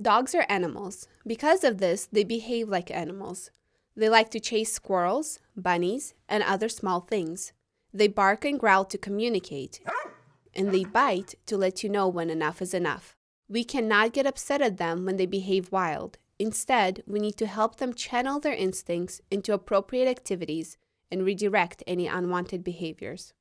Dogs are animals. Because of this, they behave like animals. They like to chase squirrels, bunnies, and other small things. They bark and growl to communicate, and they bite to let you know when enough is enough. We cannot get upset at them when they behave wild. Instead, we need to help them channel their instincts into appropriate activities and redirect any unwanted behaviors.